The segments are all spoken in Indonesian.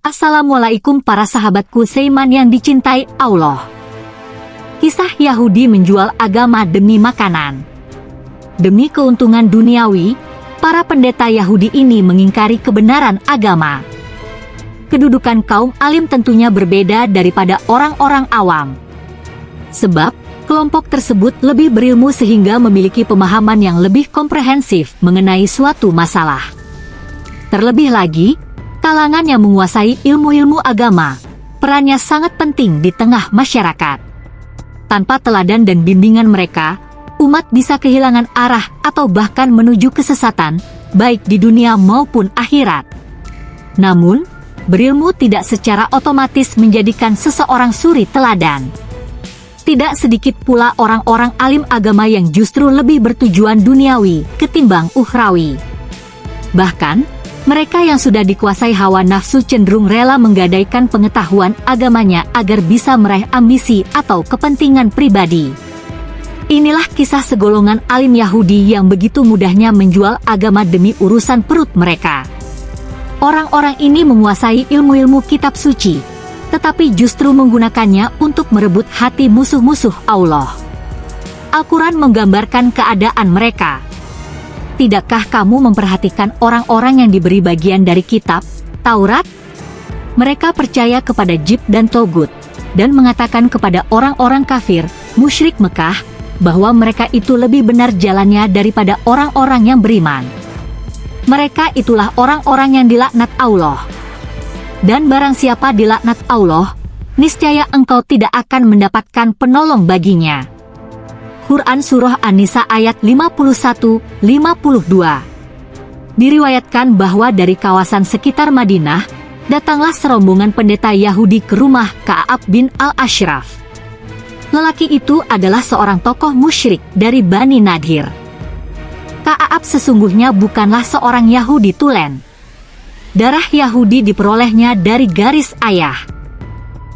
Assalamualaikum para sahabatku Seiman yang dicintai Allah. Kisah Yahudi menjual agama demi makanan. Demi keuntungan duniawi, para pendeta Yahudi ini mengingkari kebenaran agama. Kedudukan kaum alim tentunya berbeda daripada orang-orang awam. Sebab, kelompok tersebut lebih berilmu sehingga memiliki pemahaman yang lebih komprehensif mengenai suatu masalah. Terlebih lagi, kalangan yang menguasai ilmu-ilmu agama, perannya sangat penting di tengah masyarakat. Tanpa teladan dan bimbingan mereka, umat bisa kehilangan arah atau bahkan menuju kesesatan, baik di dunia maupun akhirat. Namun, berilmu tidak secara otomatis menjadikan seseorang suri teladan. Tidak sedikit pula orang-orang alim agama yang justru lebih bertujuan duniawi ketimbang ukhrawi. Bahkan, mereka yang sudah dikuasai hawa nafsu cenderung rela menggadaikan pengetahuan agamanya agar bisa meraih ambisi atau kepentingan pribadi. Inilah kisah segolongan alim Yahudi yang begitu mudahnya menjual agama demi urusan perut mereka. Orang-orang ini menguasai ilmu-ilmu kitab suci, tetapi justru menggunakannya untuk merebut hati musuh-musuh Allah. Al-Quran menggambarkan keadaan mereka Tidakkah kamu memperhatikan orang-orang yang diberi bagian dari kitab, Taurat? Mereka percaya kepada Jib dan Togut, dan mengatakan kepada orang-orang kafir, musyrik Mekah, bahwa mereka itu lebih benar jalannya daripada orang-orang yang beriman. Mereka itulah orang-orang yang dilaknat Allah. Dan barang siapa dilaknat Allah, niscaya engkau tidak akan mendapatkan penolong baginya. Quran Surah An-Nisa ayat 51-52. Diriwayatkan bahwa dari kawasan sekitar Madinah, datanglah serombongan pendeta Yahudi ke rumah Ka'ab bin Al-Ashraf. Lelaki itu adalah seorang tokoh musyrik dari Bani Nadir. Ka'ab sesungguhnya bukanlah seorang Yahudi tulen. Darah Yahudi diperolehnya dari garis ayah.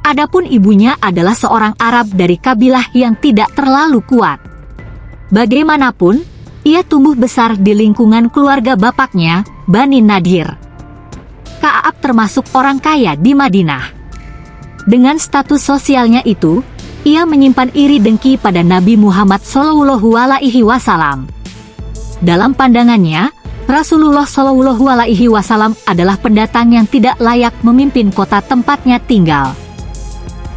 Adapun ibunya adalah seorang Arab dari kabilah yang tidak terlalu kuat. Bagaimanapun, ia tumbuh besar di lingkungan keluarga bapaknya, Bani Nadir. Ka'ab termasuk orang kaya di Madinah. Dengan status sosialnya itu, ia menyimpan iri dengki pada Nabi Muhammad Shallallahu Alaihi Wasallam. Dalam pandangannya, Rasulullah Shallallahu Alaihi Wasallam adalah pendatang yang tidak layak memimpin kota tempatnya tinggal.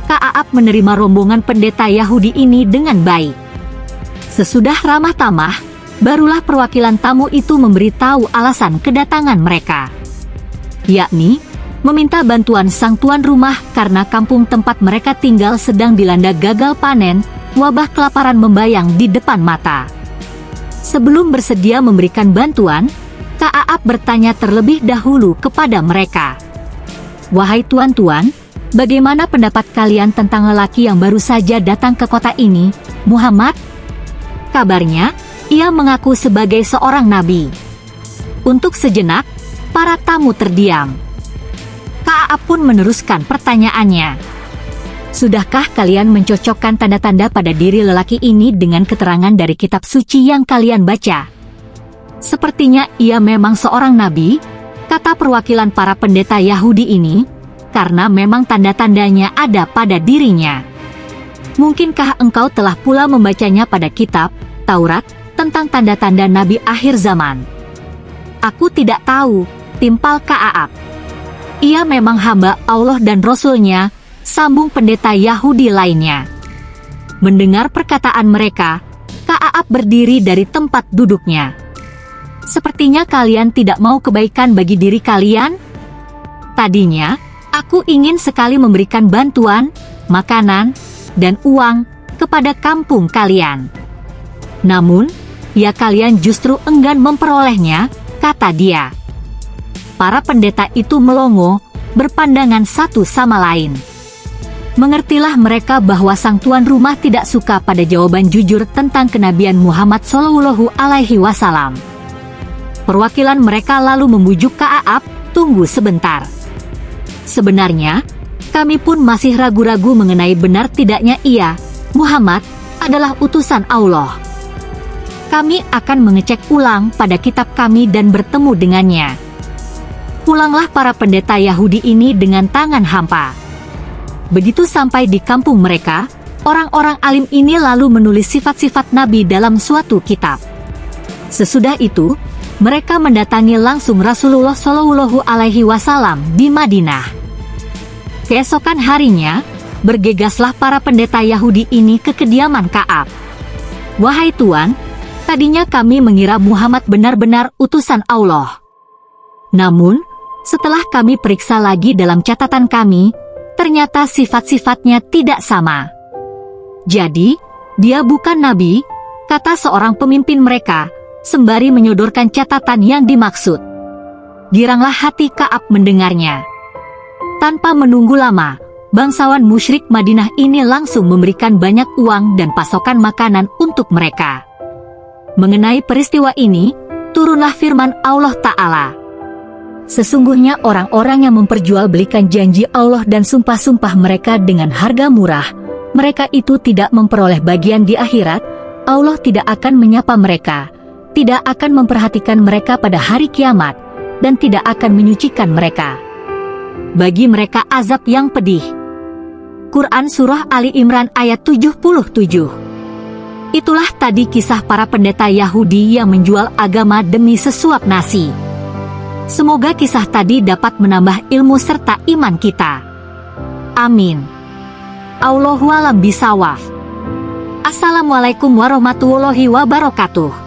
Ka'ab menerima rombongan pendeta Yahudi ini dengan baik. Sesudah ramah tamah, barulah perwakilan tamu itu memberitahu alasan kedatangan mereka. Yakni, meminta bantuan sang tuan rumah karena kampung tempat mereka tinggal sedang dilanda gagal panen, wabah kelaparan membayang di depan mata. Sebelum bersedia memberikan bantuan, Ka'ab bertanya terlebih dahulu kepada mereka. Wahai tuan-tuan, bagaimana pendapat kalian tentang lelaki yang baru saja datang ke kota ini, Muhammad? Kabarnya, ia mengaku sebagai seorang nabi. Untuk sejenak, para tamu terdiam. Ka'ab pun meneruskan pertanyaannya. Sudahkah kalian mencocokkan tanda-tanda pada diri lelaki ini dengan keterangan dari kitab suci yang kalian baca? Sepertinya ia memang seorang nabi, kata perwakilan para pendeta Yahudi ini, karena memang tanda-tandanya ada pada dirinya. Mungkinkah engkau telah pula membacanya pada kitab, Taurat tentang tanda-tanda Nabi akhir zaman. Aku tidak tahu, timpal Ka'ab. Ia memang hamba Allah dan Rasulnya, sambung pendeta Yahudi lainnya. Mendengar perkataan mereka, Ka'ab berdiri dari tempat duduknya. Sepertinya kalian tidak mau kebaikan bagi diri kalian? Tadinya, aku ingin sekali memberikan bantuan, makanan, dan uang kepada kampung kalian. Namun, ya kalian justru enggan memperolehnya, kata dia. Para pendeta itu melongo, berpandangan satu sama lain. Mengertilah mereka bahwa sang tuan rumah tidak suka pada jawaban jujur tentang kenabian Muhammad Shallallahu Alaihi Wasallam. Perwakilan mereka lalu membujuk Ka'ab, tunggu sebentar. Sebenarnya, kami pun masih ragu-ragu mengenai benar tidaknya ia, Muhammad, adalah utusan Allah kami akan mengecek ulang pada kitab kami dan bertemu dengannya. Pulanglah para pendeta Yahudi ini dengan tangan hampa. Begitu sampai di kampung mereka, orang-orang alim ini lalu menulis sifat-sifat Nabi dalam suatu kitab. Sesudah itu, mereka mendatangi langsung Rasulullah Shallallahu Alaihi Wasallam di Madinah. Keesokan harinya, bergegaslah para pendeta Yahudi ini ke kediaman Kaab. Wahai Tuan, tadinya kami mengira Muhammad benar-benar utusan Allah. Namun, setelah kami periksa lagi dalam catatan kami, ternyata sifat-sifatnya tidak sama. Jadi, dia bukan nabi, kata seorang pemimpin mereka, sembari menyodorkan catatan yang dimaksud. Giranglah hati Kaab mendengarnya. Tanpa menunggu lama, bangsawan musyrik Madinah ini langsung memberikan banyak uang dan pasokan makanan untuk mereka. Mengenai peristiwa ini, turunlah firman Allah Ta'ala. Sesungguhnya orang-orang yang memperjualbelikan janji Allah dan sumpah-sumpah mereka dengan harga murah, mereka itu tidak memperoleh bagian di akhirat, Allah tidak akan menyapa mereka, tidak akan memperhatikan mereka pada hari kiamat, dan tidak akan menyucikan mereka. Bagi mereka azab yang pedih. Quran Surah Ali Imran ayat 77 Itulah tadi kisah para pendeta Yahudi yang menjual agama demi sesuap nasi. Semoga kisah tadi dapat menambah ilmu serta iman kita. Amin. Allahualam bisawaf. Assalamualaikum warahmatullahi wabarakatuh.